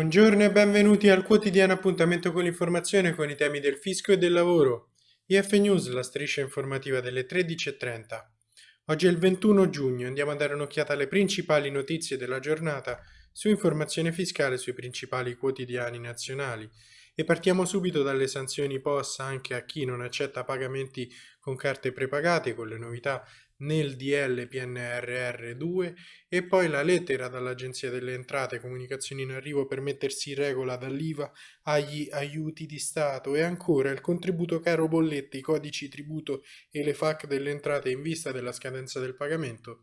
Buongiorno e benvenuti al quotidiano appuntamento con l'informazione con i temi del fisco e del lavoro. IF News, la striscia informativa delle 13.30. Oggi è il 21 giugno, andiamo a dare un'occhiata alle principali notizie della giornata su informazione fiscale sui principali quotidiani nazionali. E partiamo subito dalle sanzioni POS anche a chi non accetta pagamenti con carte prepagate, con le novità nel DL PNRR 2 e poi la lettera dall'Agenzia delle Entrate, comunicazioni in arrivo per mettersi in regola dall'IVA agli aiuti di Stato. E ancora il contributo caro bollette, i codici tributo e le FAC delle entrate in vista della scadenza del pagamento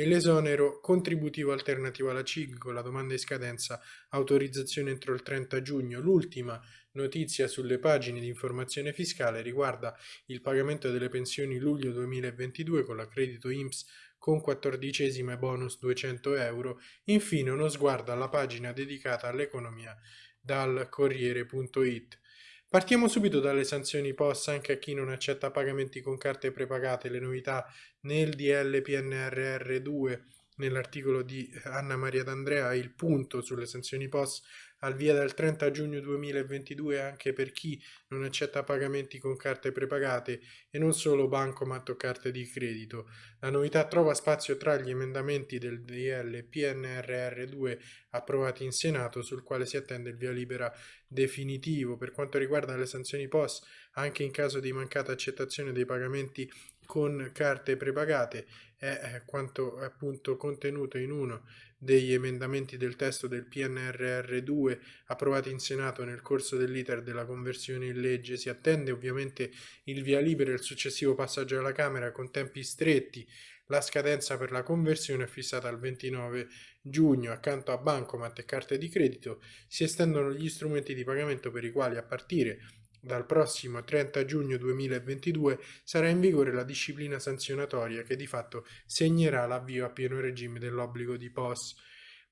e l'esonero contributivo alternativo alla CIG con la domanda di scadenza autorizzazione entro il 30 giugno. L'ultima notizia sulle pagine di informazione fiscale riguarda il pagamento delle pensioni luglio 2022 con l'accredito IMSS con quattordicesima e bonus 200 euro. Infine uno sguardo alla pagina dedicata all'economia dal Corriere.it. Partiamo subito dalle sanzioni POS anche a chi non accetta pagamenti con carte prepagate, le novità nel DL PNRR 2 nell'articolo di Anna Maria D'Andrea il punto sulle sanzioni POS al via dal 30 giugno 2022 anche per chi non accetta pagamenti con carte prepagate e non solo bancomat o carte di credito. La novità trova spazio tra gli emendamenti del DL PNRR2 approvati in Senato sul quale si attende il via libera definitivo. Per quanto riguarda le sanzioni POS, anche in caso di mancata accettazione dei pagamenti con carte prepagate è quanto appunto contenuto in uno degli emendamenti del testo del PNRR2 approvati in Senato nel corso dell'iter della conversione in legge. Si attende ovviamente il via libera e il successivo passaggio alla Camera con tempi stretti. La scadenza per la conversione è fissata al 29 giugno. Accanto a bancomat e carte di credito si estendono gli strumenti di pagamento per i quali a partire dal prossimo 30 giugno 2022 sarà in vigore la disciplina sanzionatoria che di fatto segnerà l'avvio a pieno regime dell'obbligo di POS.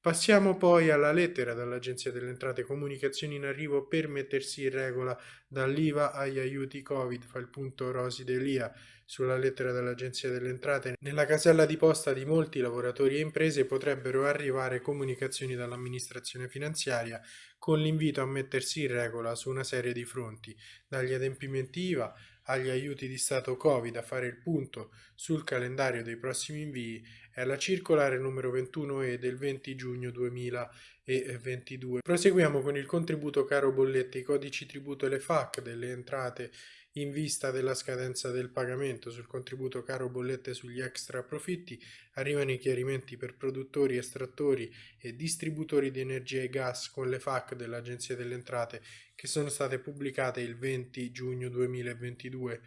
Passiamo poi alla lettera dall'Agenzia delle Entrate Comunicazioni in arrivo per mettersi in regola dall'IVA agli aiuti Covid, fa il punto Rosi Delia sulla lettera dell'Agenzia delle Entrate. Nella casella di posta di molti lavoratori e imprese potrebbero arrivare comunicazioni dall'amministrazione finanziaria con l'invito a mettersi in regola su una serie di fronti, dagli adempimenti IVA agli aiuti di Stato Covid a fare il punto sul calendario dei prossimi invii è la circolare numero 21E del 20 giugno 2022. Proseguiamo con il contributo caro bollette, i codici tributo e le FAC delle entrate in vista della scadenza del pagamento sul contributo caro bollette sugli extra profitti arrivano i chiarimenti per produttori, estrattori e distributori di energia e gas con le FAC dell'Agenzia delle Entrate che sono state pubblicate il 20 giugno 2022.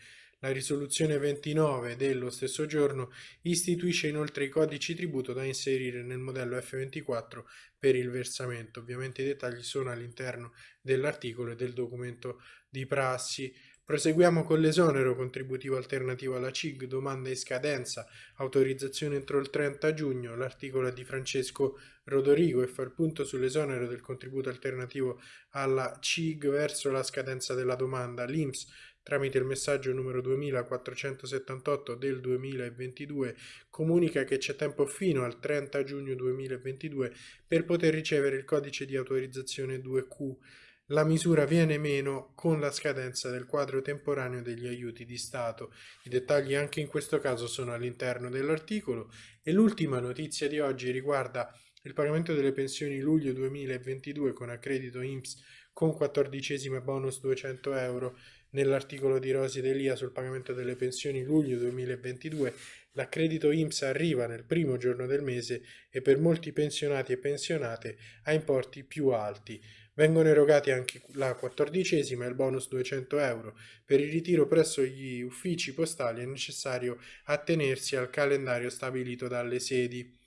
La risoluzione 29 dello stesso giorno istituisce inoltre i codici tributo da inserire nel modello F24 per il versamento. Ovviamente i dettagli sono all'interno dell'articolo e del documento di prassi. Proseguiamo con l'esonero contributivo alternativo alla CIG, domanda in scadenza, autorizzazione entro il 30 giugno, l'articolo di Francesco Rodorigo e fa il punto sull'esonero del contributo alternativo alla CIG verso la scadenza della domanda. L'INPS tramite il messaggio numero 2478 del 2022 comunica che c'è tempo fino al 30 giugno 2022 per poter ricevere il codice di autorizzazione 2Q. La misura viene meno con la scadenza del quadro temporaneo degli aiuti di Stato. I dettagli anche in questo caso sono all'interno dell'articolo e l'ultima notizia di oggi riguarda il pagamento delle pensioni luglio 2022 con accredito INPS con quattordicesima bonus 200 euro Nell'articolo di Rosi Delia sul pagamento delle pensioni luglio 2022, l'accredito IMSS arriva nel primo giorno del mese e per molti pensionati e pensionate a importi più alti. Vengono erogati anche la quattordicesima e il bonus 200 euro. Per il ritiro presso gli uffici postali è necessario attenersi al calendario stabilito dalle sedi.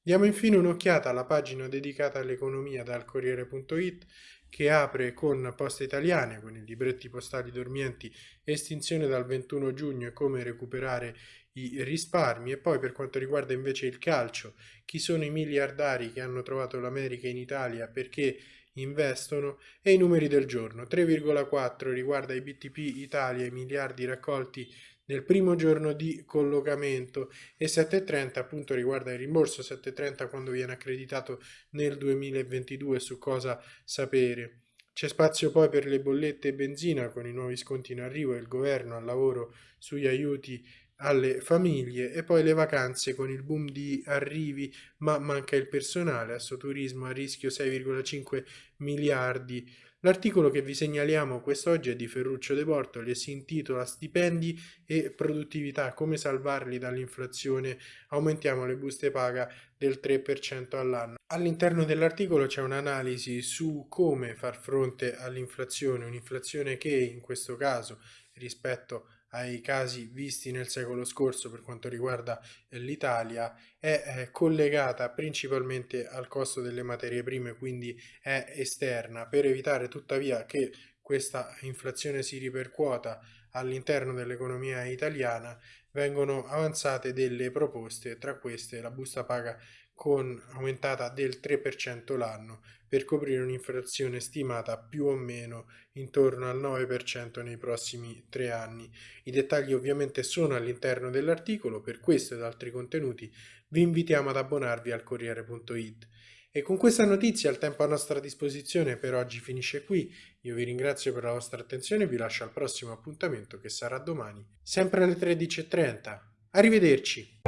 Diamo infine un'occhiata alla pagina dedicata all'economia dal Corriere.it che apre con Poste Italiane, con i libretti postali dormienti, estinzione dal 21 giugno e come recuperare i risparmi e poi per quanto riguarda invece il calcio, chi sono i miliardari che hanno trovato l'America in Italia perché investono e i numeri del giorno. 3,4 riguarda i BTP Italia, i miliardi raccolti nel primo giorno di collocamento e 730 appunto riguarda il rimborso 730 quando viene accreditato nel 2022 su cosa sapere. C'è spazio poi per le bollette e benzina con i nuovi sconti in arrivo e il governo al lavoro sugli aiuti alle famiglie e poi le vacanze con il boom di arrivi ma manca il personale, Assoturismo a rischio 6,5 miliardi. L'articolo che vi segnaliamo quest'oggi è di Ferruccio De Bortoli e si intitola Stipendi e produttività, come salvarli dall'inflazione, aumentiamo le buste paga del 3% all'anno. All'interno dell'articolo c'è un'analisi su come far fronte all'inflazione, un'inflazione che in questo caso rispetto ai casi visti nel secolo scorso per quanto riguarda eh, l'Italia è collegata principalmente al costo delle materie prime, quindi è esterna, per evitare tuttavia che questa inflazione si ripercuota all'interno dell'economia italiana, vengono avanzate delle proposte, tra queste la busta paga con aumentata del 3% l'anno per coprire un'inflazione stimata più o meno intorno al 9% nei prossimi tre anni. I dettagli ovviamente sono all'interno dell'articolo, per questo ed altri contenuti vi invitiamo ad abbonarvi al Corriere.it. E con questa notizia il tempo a nostra disposizione per oggi finisce qui, io vi ringrazio per la vostra attenzione e vi lascio al prossimo appuntamento che sarà domani, sempre alle 13.30. Arrivederci!